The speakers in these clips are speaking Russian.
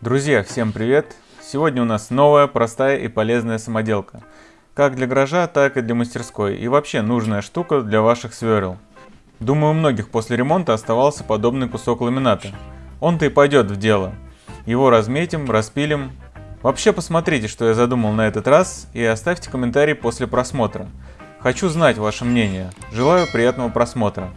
Друзья, всем привет! Сегодня у нас новая, простая и полезная самоделка. Как для гаража, так и для мастерской. И вообще нужная штука для ваших сверл. Думаю, у многих после ремонта оставался подобный кусок ламината. Он-то и пойдет в дело. Его разметим, распилим. Вообще посмотрите, что я задумал на этот раз и оставьте комментарий после просмотра. Хочу знать ваше мнение. Желаю приятного просмотра.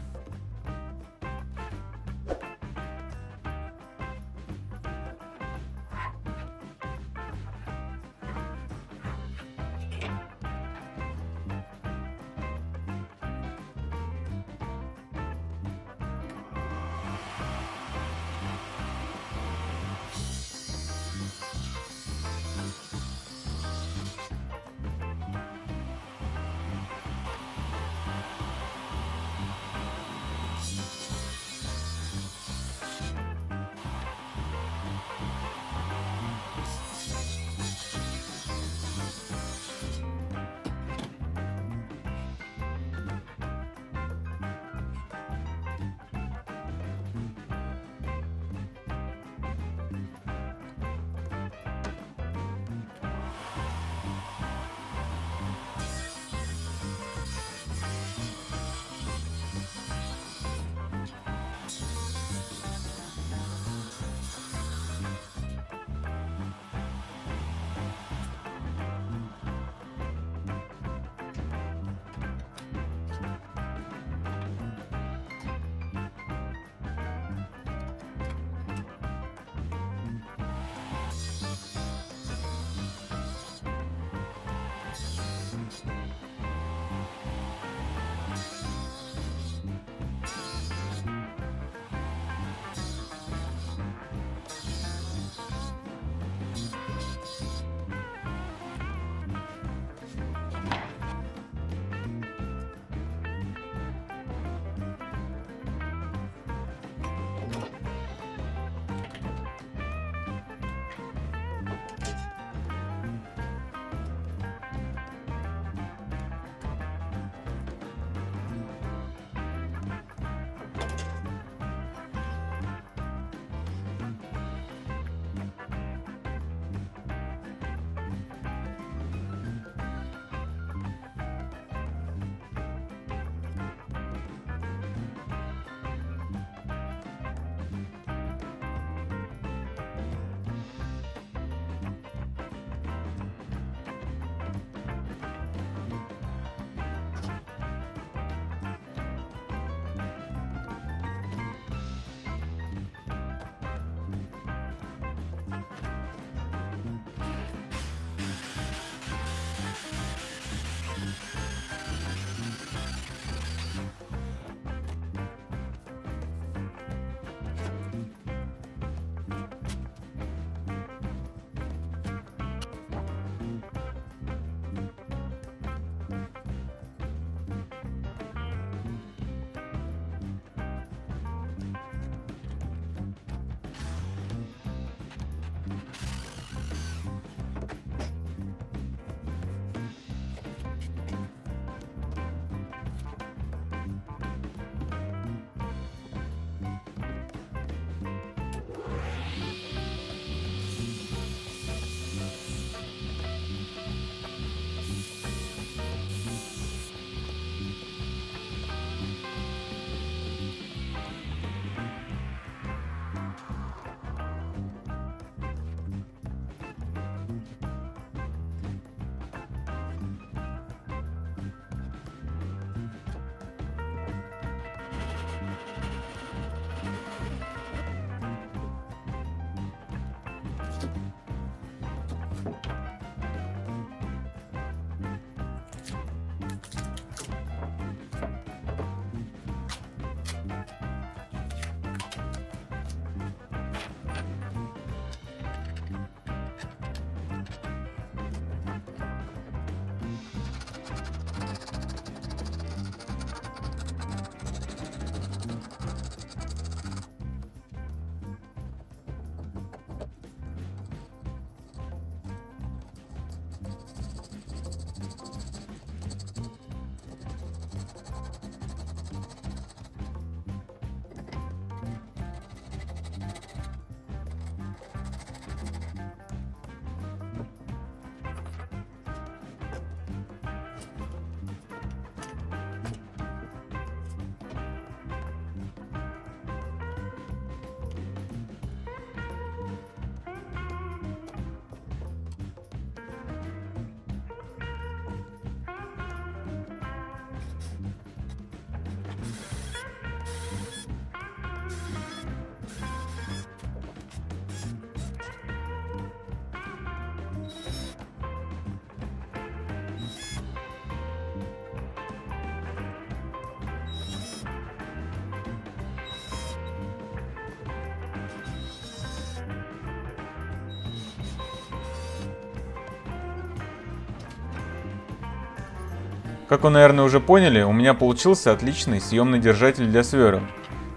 Как вы, наверное, уже поняли, у меня получился отличный съемный держатель для сверл.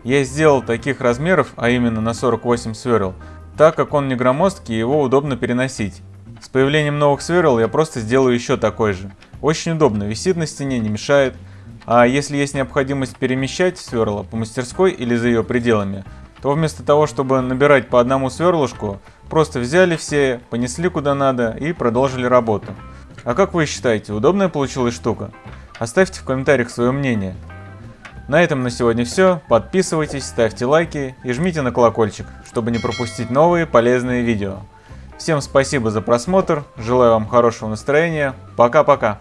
Я сделал таких размеров, а именно на 48 сверл, так как он не громоздкий и его удобно переносить. С появлением новых сверл я просто сделаю еще такой же. Очень удобно, висит на стене, не мешает. А если есть необходимость перемещать сверла по мастерской или за ее пределами, то вместо того, чтобы набирать по одному сверлышку, просто взяли все, понесли куда надо и продолжили работу. А как вы считаете, удобная получилась штука? Оставьте в комментариях свое мнение. На этом на сегодня все. Подписывайтесь, ставьте лайки и жмите на колокольчик, чтобы не пропустить новые полезные видео. Всем спасибо за просмотр, желаю вам хорошего настроения, пока-пока.